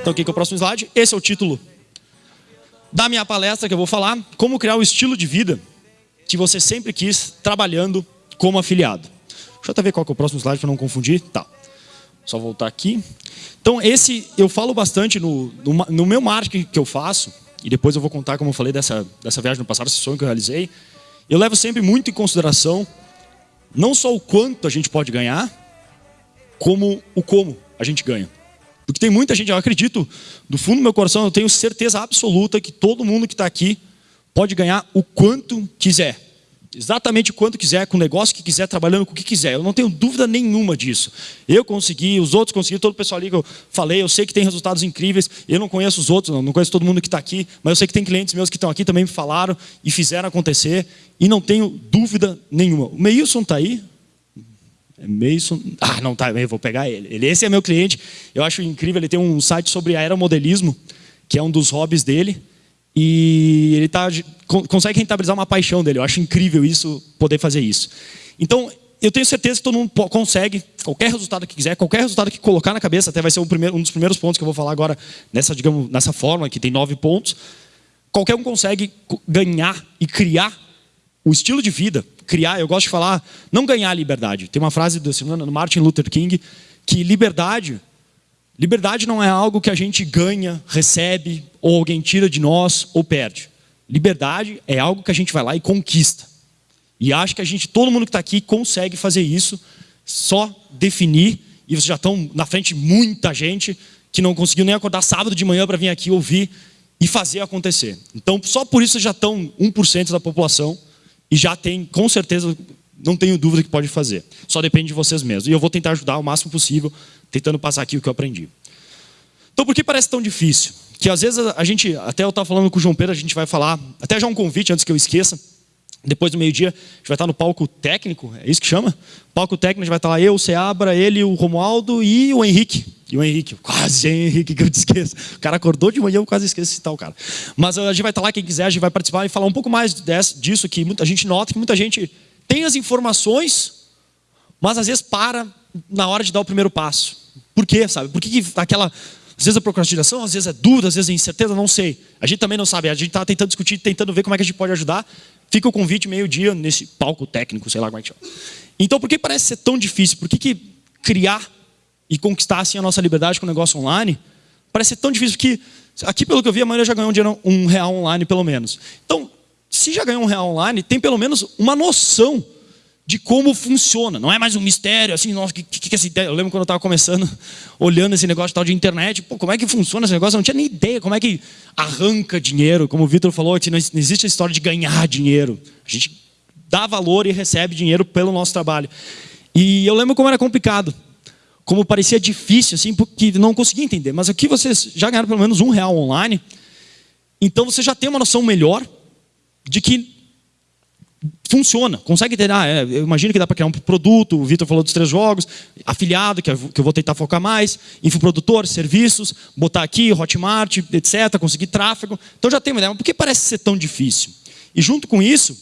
Então, aqui que é o próximo slide. Esse é o título da minha palestra que eu vou falar. Como criar o estilo de vida que você sempre quis trabalhando como afiliado. Deixa eu até ver qual é o próximo slide para não confundir. Tá. Só voltar aqui. Então, esse eu falo bastante no, no, no meu marketing que eu faço. E depois eu vou contar, como eu falei, dessa, dessa viagem no passado, esse sonho que eu realizei. Eu levo sempre muito em consideração não só o quanto a gente pode ganhar, como o como a gente ganha. Porque tem muita gente, eu acredito, do fundo do meu coração, eu tenho certeza absoluta que todo mundo que está aqui pode ganhar o quanto quiser. Exatamente o quanto quiser, com o negócio que quiser, trabalhando com o que quiser. Eu não tenho dúvida nenhuma disso. Eu consegui, os outros conseguiram, todo o pessoal ali que eu falei, eu sei que tem resultados incríveis. Eu não conheço os outros, não, não conheço todo mundo que está aqui, mas eu sei que tem clientes meus que estão aqui também me falaram e fizeram acontecer. E não tenho dúvida nenhuma. O Meilson está aí? É Mason. Ah, não tá, eu vou pegar ele. ele. Esse é meu cliente. Eu acho incrível. Ele tem um site sobre aeromodelismo, que é um dos hobbies dele. E ele tá, con- consegue rentabilizar uma paixão dele. Eu acho incrível isso, poder fazer isso. Então, eu tenho certeza que todo mundo consegue, qualquer resultado que quiser, qualquer resultado que colocar na cabeça, até vai ser o primeiro- um dos primeiros pontos que eu vou falar agora nessa, digamos, nessa forma, que tem nove pontos. Qualquer um consegue co- ganhar e criar o estilo de vida, criar, eu gosto de falar, não ganhar liberdade. Tem uma frase do, Martin Luther King que liberdade, liberdade não é algo que a gente ganha, recebe, ou alguém tira de nós ou perde. Liberdade é algo que a gente vai lá e conquista. E acho que a gente, todo mundo que está aqui consegue fazer isso, só definir, e vocês já estão na frente muita gente que não conseguiu nem acordar sábado de manhã para vir aqui ouvir e fazer acontecer. Então, só por isso já estão 1% da população e já tem, com certeza, não tenho dúvida que pode fazer. Só depende de vocês mesmos. E eu vou tentar ajudar o máximo possível, tentando passar aqui o que eu aprendi. Então, por que parece tão difícil? Que às vezes a gente, até eu estava falando com o João Pedro, a gente vai falar, até já um convite antes que eu esqueça. Depois do meio-dia, a gente vai estar no palco técnico, é isso que chama? Palco técnico, a gente vai estar lá eu, o Seabra, ele, o Romualdo e o Henrique. E o Henrique, quase Henrique que eu te esqueço. O cara acordou de manhã, eu quase esqueço esse tal cara. Mas a gente vai estar lá, quem quiser, a gente vai participar e falar um pouco mais disso, que muita- gente nota que muita gente tem as informações, mas às vezes para na hora de dar o primeiro passo. Por quê, sabe? Por que, que aquela. Às vezes é procrastinação, às vezes é dúvida, às vezes é incerteza, não sei. A gente também não sabe. A gente está tentando discutir, tentando ver como é que a gente pode ajudar. Fica o convite meio-dia nesse palco técnico, sei lá como é que chama. Então, por que parece ser tão difícil? Por que, que criar e conquistar assim a nossa liberdade com o negócio online parece ser tão difícil? Porque aqui, pelo que eu vi, a maioria já ganhou um, dinheiro, um real online, pelo menos. Então, se já ganhou um real online, tem pelo menos uma noção de como funciona. Não é mais um mistério, assim, nossa, que, que, que é essa ideia? Eu lembro quando eu estava começando, olhando esse negócio tal de internet, pô, como é que funciona esse negócio? Eu não tinha nem ideia como é que arranca dinheiro. Como o Vitor falou, não existe a história de ganhar dinheiro. A gente dá valor e recebe dinheiro pelo nosso trabalho. E eu lembro como era complicado. Como parecia difícil, assim, porque não conseguia entender. Mas aqui vocês já ganharam pelo menos um real online. Então você já tem uma noção melhor de que funciona, consegue ter, ah, é, eu imagino que dá para criar um produto, o Vitor falou dos três jogos, afiliado, que eu, vou tentar focar mais, infoprodutor, serviços, botar aqui, Hotmart, etc, conseguir tráfego, então já tem uma ideia, mas por que parece ser tão difícil? E junto com isso,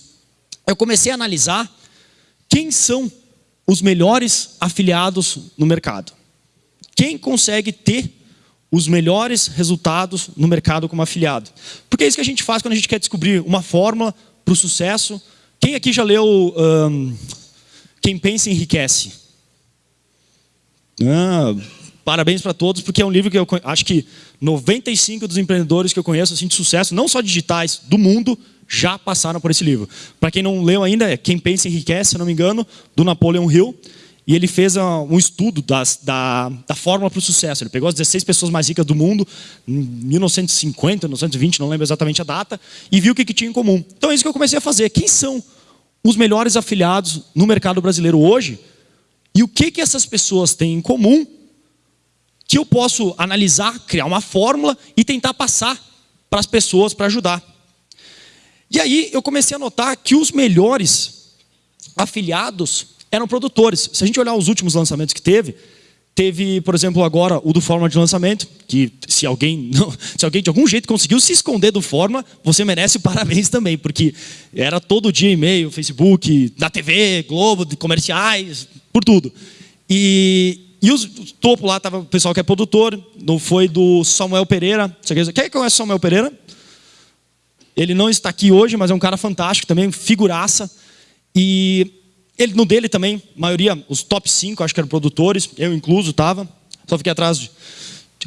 eu comecei a analisar quem são os melhores afiliados no mercado. Quem consegue ter os melhores resultados no mercado como afiliado? Porque é isso que a gente faz quando a gente quer descobrir uma fórmula para o sucesso. Quem aqui já leu ahn, Quem Pensa Enriquece? Ah, parabéns para todos, porque é um livro que eu acho que 95 dos empreendedores que eu conheço assim, de sucesso, não só digitais, do mundo, já passaram por esse livro. Para quem não leu ainda, é Quem Pensa Enriquece, se não me engano, do Napoleon Hill. E ele fez ah, um estudo das- da, da fórmula para o sucesso. Ele pegou as 16 pessoas mais ricas do mundo, em 1950, 1920, não lembro exatamente a data, e viu o que, que tinha em comum. Então é isso que eu comecei a fazer. Quem são os melhores afiliados no mercado brasileiro hoje? E o que, que essas pessoas têm em comum que eu posso analisar, criar uma fórmula e tentar passar para as pessoas para ajudar. E aí eu comecei a notar que os melhores afiliados eram produtores. Se a gente olhar os últimos lançamentos que teve, teve, por exemplo, agora o do Forma de lançamento, que se alguém, não, se alguém de algum jeito conseguiu se esconder do Forma, você merece parabéns também, porque era todo dia e-mail, Facebook, na TV, Globo, de comerciais, por tudo. E e os, topo lá estava o pessoal que é produtor, não foi do Samuel Pereira. Quem conhece o Samuel Pereira? Ele não está aqui hoje, mas é um cara fantástico também, figuraça. E ele no dele também, maioria, os top 5, acho que eram produtores, eu incluso estava. Só fiquei atrás de.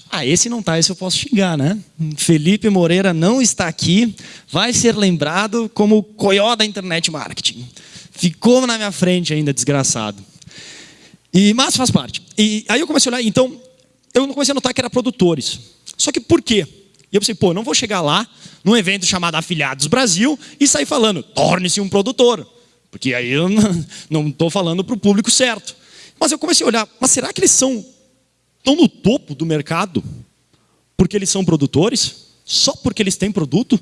Ah, esse não está, esse eu posso xingar, né? Felipe Moreira não está aqui, vai ser lembrado como o coió da internet marketing. Ficou na minha frente ainda, desgraçado. E, mas faz parte. E aí eu comecei a olhar, então, eu comecei a notar que era produtores. Só que por quê? E eu pensei, pô, não vou chegar lá, num evento chamado Afiliados Brasil, e sair falando, torne-se um produtor. Porque aí eu não estou falando para o público certo. Mas eu comecei a olhar, mas será que eles são tão no topo do mercado porque eles são produtores? Só porque eles têm produto?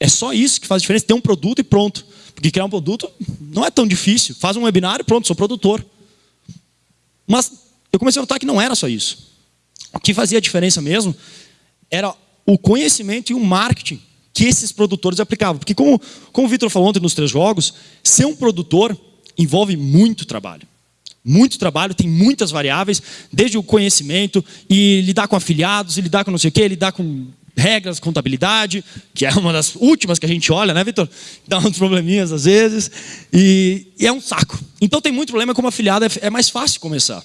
É só isso que faz diferença, ter um produto e pronto. Porque criar um produto não é tão difícil. Faz um webinar e pronto, sou produtor. Mas eu comecei a notar que não era só isso. O que fazia diferença mesmo era o conhecimento e o marketing que esses produtores aplicavam. Porque como, como o Vitor falou ontem nos três jogos, ser um produtor envolve muito trabalho. Muito trabalho, tem muitas variáveis, desde o conhecimento, e lidar com afiliados, e lidar com não sei o quê, lidar com regras, contabilidade, que é uma das últimas que a gente olha, né, Vitor? Dá uns probleminhas às vezes, e, e, é um saco. Então tem muito problema, como afiliado é, é mais fácil começar.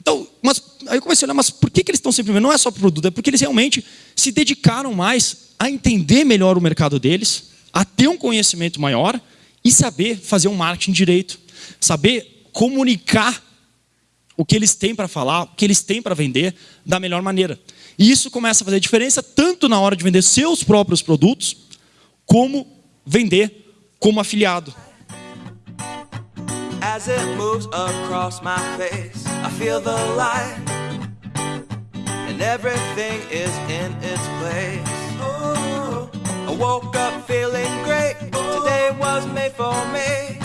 Então, mas, aí eu comecei a olhar, mas por que, que eles estão sempre Não é só produto, é porque eles realmente se dedicaram mais a entender melhor o mercado deles, a ter um conhecimento maior e saber fazer um marketing direito, saber comunicar o que eles têm para falar, o que eles têm para vender da melhor maneira. E isso começa a fazer diferença tanto na hora de vender seus próprios produtos, como vender como afiliado. As it moves across my face, I feel the light, and everything is in its place. Woke up feeling great. Today was made for me.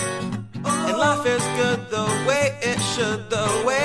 And life is good the way it should, the way.